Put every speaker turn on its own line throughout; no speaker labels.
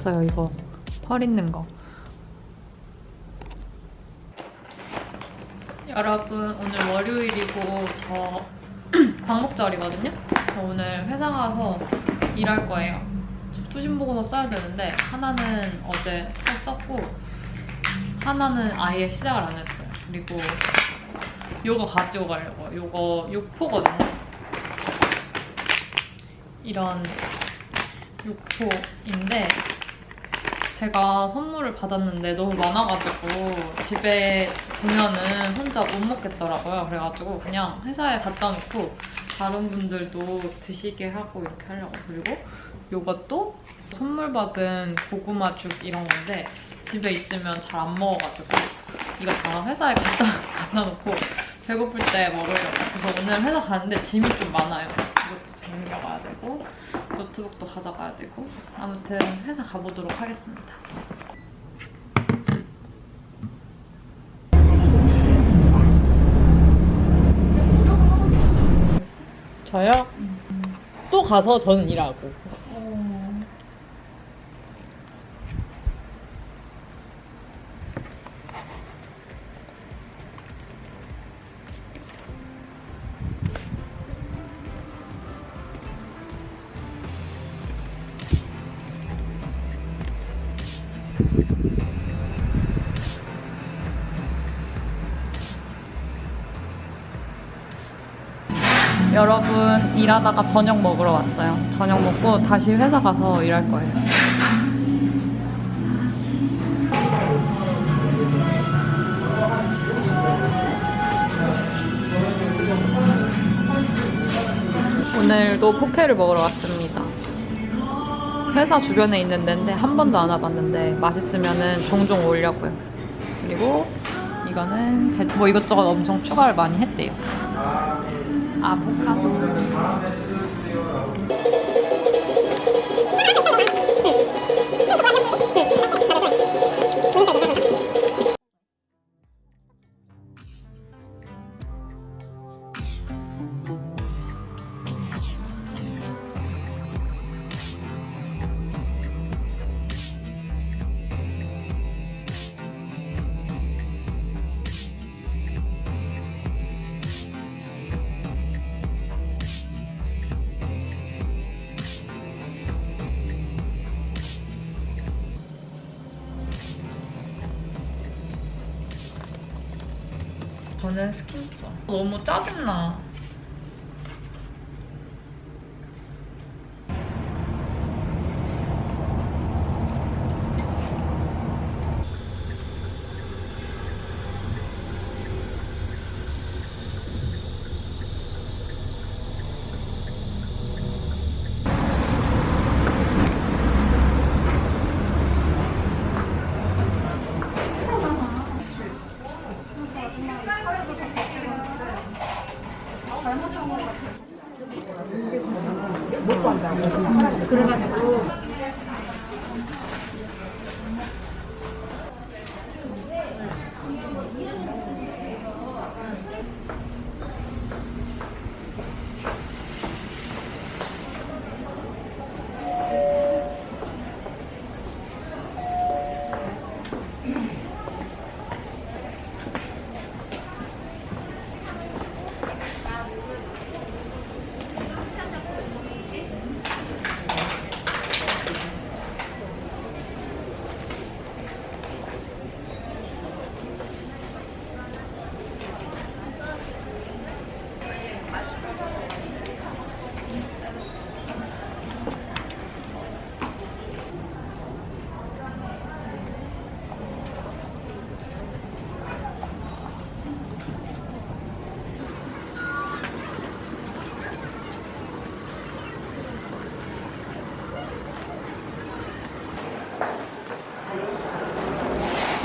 깨졌어요 이거 펄 있는 거. 여러분 오늘 월요일이고 저 광복절이거든요. 저 오늘 회사 가서 일할 거예요. 저 투신 보고서 써야 되는데 하나는 어제 썼고 하나는 아예 시작을 안 했어요. 그리고 요거 가지고 가려고요. 요거 육포거든요. 이런 육포인데 제가 선물을 받았는데 너무 많아가지고 집에 두면은 혼자 못 먹겠더라고요. 그래가지고 그냥 회사에 갖다 놓고 다른 분들도 드시게 하고 이렇게 하려고. 그리고 요것도 선물 받은 고구마 죽 이런 건데 집에 있으면 잘 안 먹어가지고 이거 다 회사에 갖다, 갖다 놓고 배고플 때 먹으려고. 그래서 오늘 회사 가는데 짐이 좀 많아요. 이것도 챙겨가야 되고 노트북도 가져가야 되고 아무튼 회사 가보도록 하겠습니다.
저요? 또 가서 저는 일하고.
여러분 일하다가 저녁 먹으러 왔어요. 저녁 먹고 다시 회사 가서 일할 거예요. 오늘도 포케를 먹으러 왔습니다. 회사 주변에 있는 데인데 한 번도 안 와봤는데 맛있으면 종종 오려고요. 그리고 이거는 제, 뭐 이것저것 엄청 추가를 많이 했대요. 아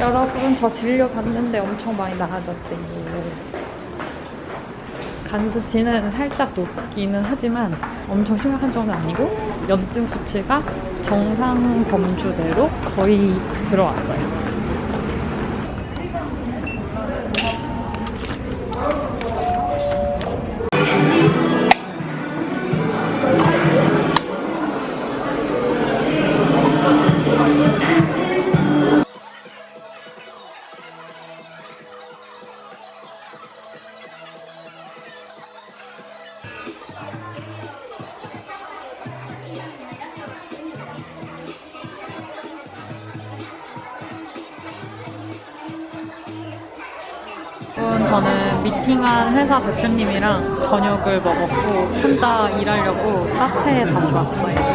여러분 저 진료 받는데 엄청 많이 나아졌대요. 간 수치는 살짝 높기는 하지만 엄청 심각한 정도는 아니고 염증 수치가 정상 범주대로 거의 들어왔어요. 미팅한 회사 대표님이랑 저녁을 먹었고 혼자 일하려고 카페에 다시 왔어요.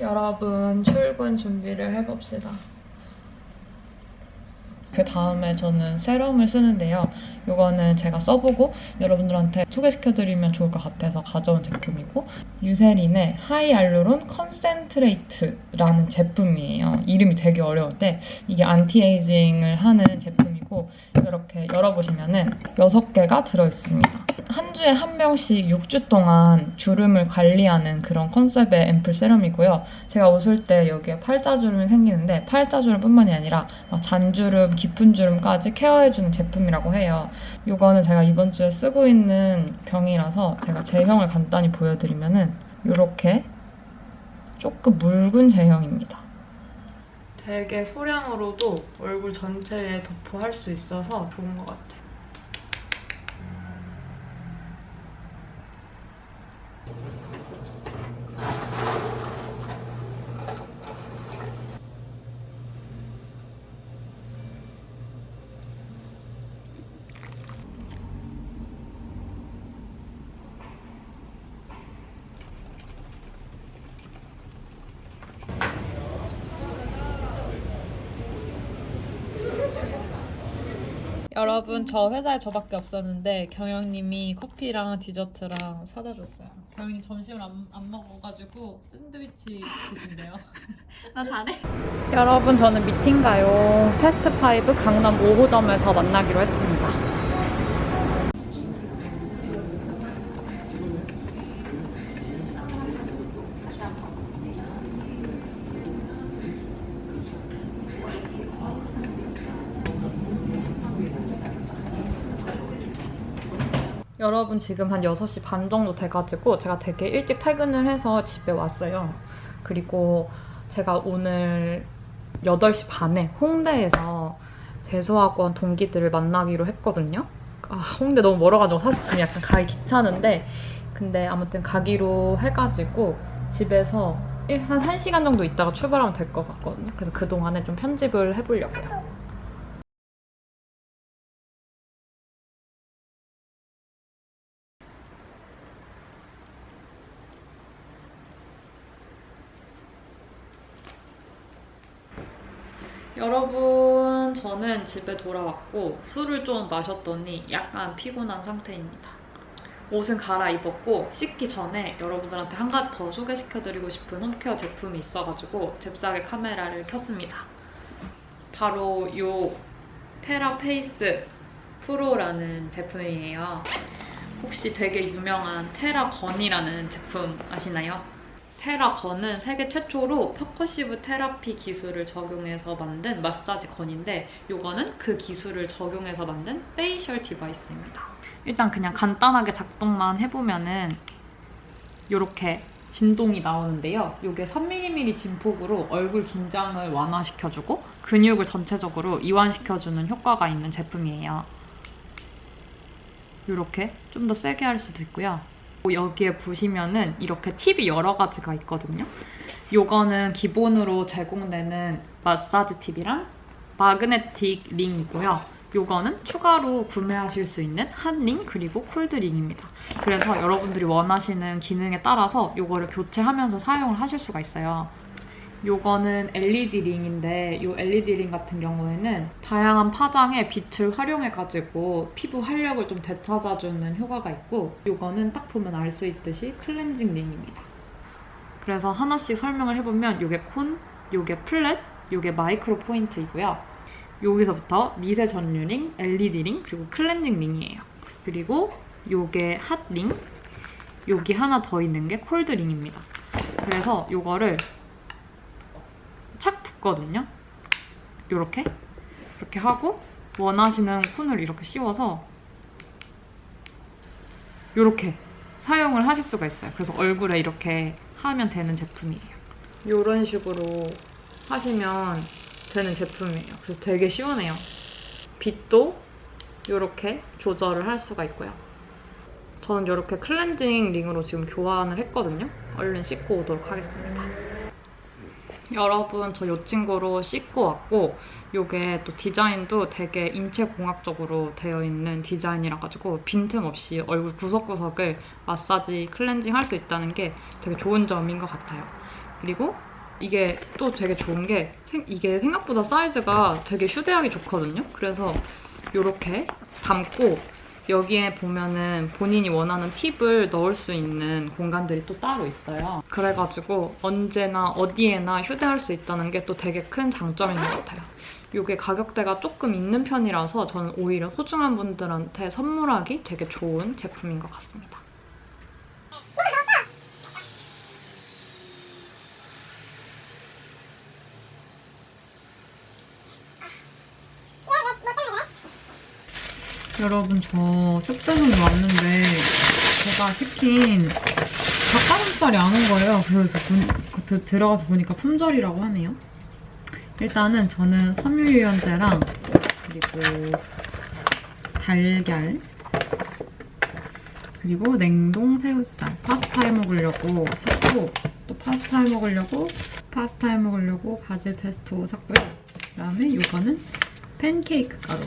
여러분 출근 준비를 해봅시다. 그 다음에 저는 세럼을 쓰는데요. 이거는 제가 써보고 여러분들한테 소개시켜드리면 좋을 것 같아서 가져온 제품이고 Eucerin의 Hyaluron Concentrate라는 제품이에요. 이름이 되게 어려운데 이게 anti-aging을 하는 제품이고 이렇게 열어보시면은 6개가 들어있습니다. 한 주에 한 병씩 6주 동안 주름을 관리하는 그런 컨셉의 앰플 세럼이고요. 제가 웃을 때 여기에 팔자주름이 생기는데 팔자주름뿐만이 아니라 막 잔주름, 깊은 주름까지 케어해주는 제품이라고 해요. 이거는 제가 이번 주에 쓰고 있는 병이라서 제가 제형을 간단히 보여드리면은 이렇게 조금 묽은 제형입니다. 되게 소량으로도 얼굴 전체에 도포할 수 있어서 좋은 것 같아요. 여러분 저 회사에 저밖에 없었는데 경영님이 커피랑 디저트랑 사다 줬어요. 경영님 점심을 안, 안 먹어가지고 샌드위치 드신대요. 나 잘해. 여러분 저는 미팅 가요. 패스트 파이브 강남 5호점에서 만나기로 했습니다. 지금 한 6시 반 정도 돼가지고 제가 되게 일찍 퇴근을 해서 집에 왔어요. 그리고 제가 오늘 8시 반에 홍대에서 재수학원 동기들을 만나기로 했거든요. 아, 홍대 너무 멀어가지고 사실 지금 약간 가기 귀찮은데 근데 아무튼 가기로 해가지고 집에서 일- 한 1시간 정도 있다가 출발하면 될 것 같거든요. 그래서 그동안에 좀 편집을 해보려고요. 여러분, 저는 집에 돌아왔고 술을 좀 마셨더니 약간 피곤한 상태입니다. 옷은 갈아입었고 씻기 전에 여러분들한테 한 가지 더 소개시켜드리고 싶은 홈케어 제품이 있어가지고 잽싸게 카메라를 켰습니다. 바로 이 테라페이스 프로라는 제품이에요. 혹시 되게 유명한 테라건이라는 제품 아시나요? 테라건은 세계 최초로 percussive therapy 기술을 적용해서 만든 마사지 gun인데 이거는 그 기술을 적용해서 만든 facial device입니다. 일단 그냥 간단하게 작동만 해보면은 이렇게 진동이 나오는데요. 이게 3mm 진폭으로 얼굴 긴장을 완화시켜주고 근육을 전체적으로 이완시켜주는 효과가 있는 제품이에요. 이렇게 좀 더 세게 할 수도 있고요. 여기에 보시면은 이렇게 팁이 여러 가지가 있거든요. 요거는 기본으로 제공되는 마사지 팁이랑 magnetic ring이고요. 요거는 추가로 구매하실 수 있는 hot ring 그리고 cold ring입니다. 그래서 여러분들이 원하시는 기능에 따라서 요거를 교체하면서 사용을 하실 수가 있어요. 요거는 LED 링인데 요 LED ring 같은 경우에는 다양한 파장의 빛을 활용해가지고 피부 활력을 좀 되찾아주는 효과가 있고 요거는 딱 보면 알 수 있듯이 cleansing ring입니다. 그래서 하나씩 설명을 해보면 요게 콘, 요게 flat, 요게 micro point이고요. 여기서부터 미세 전류 링, LED 링, 그리고 클렌징 링이에요. 그리고 요게 hot ring, 여기 하나 더 있는 게 cold ring입니다. 그래서 요거를 착 붙거든요. 요렇게 이렇게 하고 원하시는 cone을 이렇게 씌워서 요렇게 사용을 하실 수가 있어요. 그래서 얼굴에 이렇게 하면 되는 제품이에요. 요런 식으로 하시면 되는 제품이에요. 그래서 되게 시원해요. 빛도 이렇게 조절을 할 수가 있고요. 저는 이렇게 클렌징 링으로 지금 교환을 했거든요. 얼른 씻고 오도록 하겠습니다. 여러분 저이 친구로 씻고 왔고 이게 또 디자인도 되게 인체공학적으로 되어 있는 디자인이라 가지고 빈틈없이 얼굴 구석구석을 마사지 클렌징 할 수 있다는 게 되게 좋은 점인 것 같아요. 그리고 이게 또 되게 좋은 게 생- 이게 생각보다 사이즈가 되게 휴대하기 좋거든요. 그래서 이렇게 담고 여기에 보면은 본인이 원하는 팁을 넣을 수 있는 공간들이 또 따로 있어요. 그래가지고 언제나 어디에나 휴대할 수 있다는 게 또 되게 큰 장점인 것 같아요. 이게 가격대가 조금 있는 편이라서 저는 오히려 소중한 분들한테 선물하기 되게 좋은 제품인 것 같습니다. 여러분 저 쑥대송이 왔는데 제가 시킨 닭가슴살이 안 온 거예요. 그래서 본- 그- 들어가서 보니까 품절이라고 하네요. 일단은 저는 섬유유연제랑 그리고 달걀 그리고 냉동 새우살 파스타 해 먹으려고 샀고 또 파스타 해 먹으려고 파스타 해 먹으려고 바질 페스토 샀고요. 그다음에 이거는 팬케이크 가루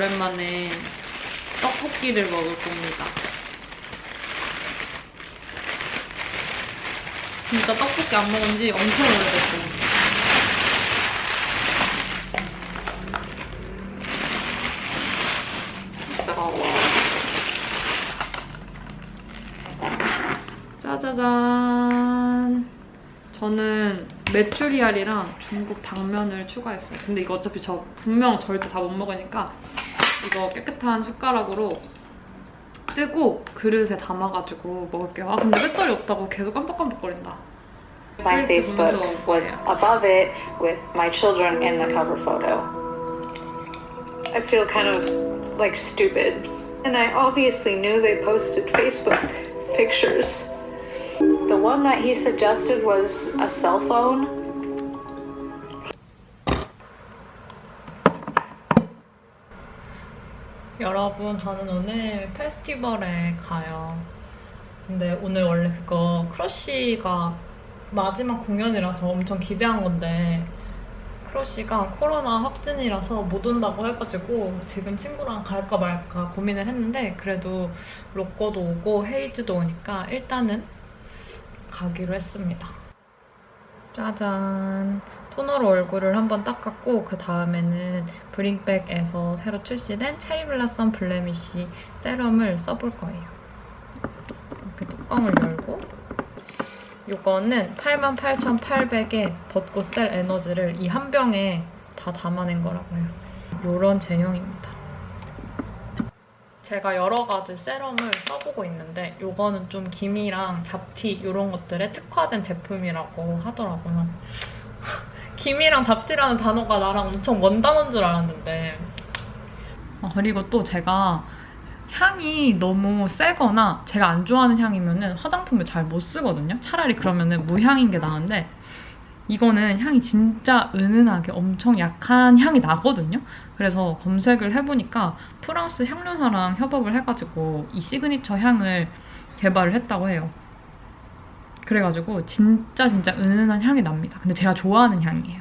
오랜만에 떡볶이를 먹을 겁니다. 진짜 떡볶이 안 먹은 지 엄청 오래됐어요. 짜자잔. 저는 메추리알이랑 중국 당면을 추가했어요. 근데 이거 어차피 저 분명 절대 다 못 먹으니까 이거 깨끗한 숟가락으로 뜨고 그릇에 담아가지고 먹을게요. 아 근데 배터리 없다고 계속 깜빡깜빡거린다.
My Facebook was above it with my children in the cover photo. I feel kind of like stupid. And I obviously knew they posted Facebook pictures. The one that he suggested was a cell phone.
여러분 저는 오늘 페스티벌에 가요. 근데 오늘 원래 그거 크러쉬가 마지막 공연이라서 엄청 기대한 건데 크러쉬가 코로나 확진이라서 못 온다고 해가지고 지금 친구랑 갈까 말까 고민을 했는데 그래도 로꼬도 오고 헤이즈도 오니까 일단은 가기로 했습니다. 짜잔. 토너로 얼굴을 한번 닦았고 그 다음에는 브링백에서 새로 출시된 체리 블라썸 블레미쉬 세럼을 써볼 거예요. 이렇게 뚜껑을 열고 이거는 88,800의 벚꽃셀 에너지를 이 한 병에 다 담아낸 거라고요. 이런 제형입니다. 제가 여러 가지 세럼을 써보고 있는데 이거는 좀 기미랑 잡티 이런 것들에 특화된 제품이라고 하더라고요. 기미랑 잡티라는 단어가 나랑 엄청 먼 단어인 줄 알았는데 어, 그리고 또 제가 향이 너무 세거나 제가 안 좋아하는 향이면은 화장품을 잘 못 쓰거든요. 차라리 그러면은 무향인 게 나은데 이거는 향이 진짜 은은하게 엄청 약한 향이 나거든요. 그래서 검색을 해보니까 프랑스 향료사랑 협업을 해가지고 이 시그니처 향을 개발을 했다고 해요. 그래가지고 진짜 진짜 은은한 향이 납니다. 근데 제가 좋아하는 향이에요.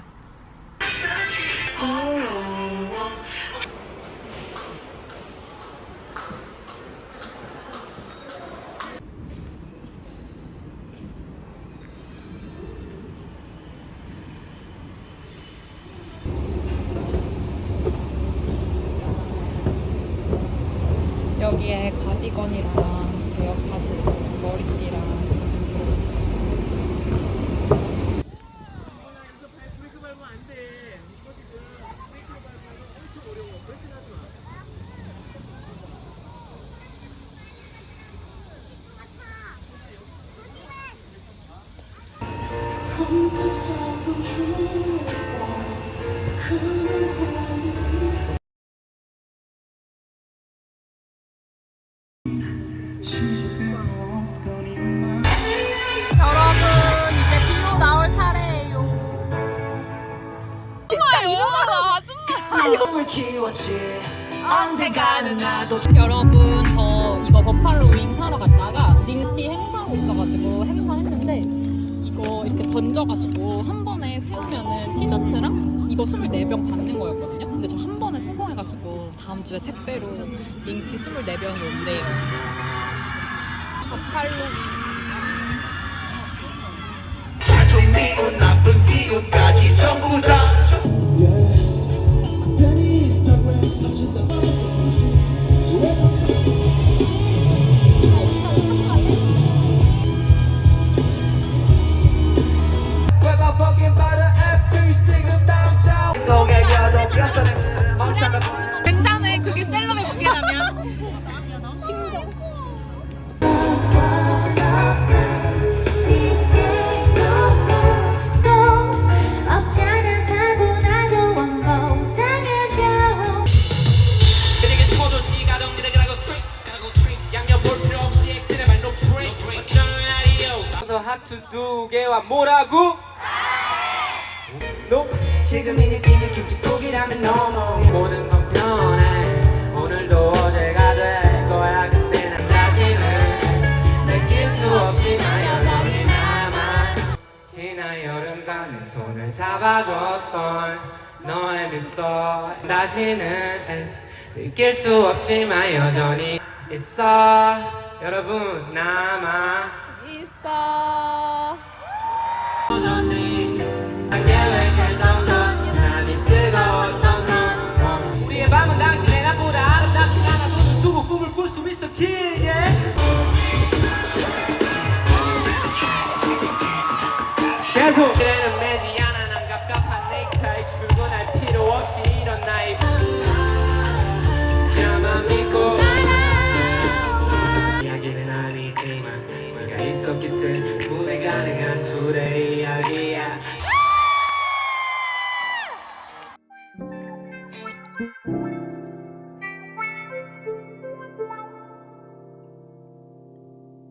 여기에 가디건이랑 베어파시 머리띠랑 들어있어요.
여러분 이제 비로 나올 차례예요. 정말 이거라 아줌마.
꿈을 키웠지 언젠가는 나도
여러분 저 이거 버팔로 윙 사러 갔다가 링티 행사하고 있어가지고 행사했는데 이거 이렇게 던져가지고 한 번에 세우면은 티셔츠랑 이거 24병 받는 거였거든요. 근데 저 한 번에 성공해가지고 다음 주에 택배로 링티 24병이 온대요. 버팔로
미운 나쁜 기운까지 전부 다 Grab
하트 두 개와 뭐라고?
너 지금 이 느낌이 김치국이라면 너무
모든 건 변해. 오늘도 어제가 될 거야. 그때는 다시는 느낄 수 없지만 여전히 남아 지난 여름밤에 손을 잡아줬던 너의 미소. 다시는 느낄 수 없지만 여전히 있어. 여러분 남아
있어.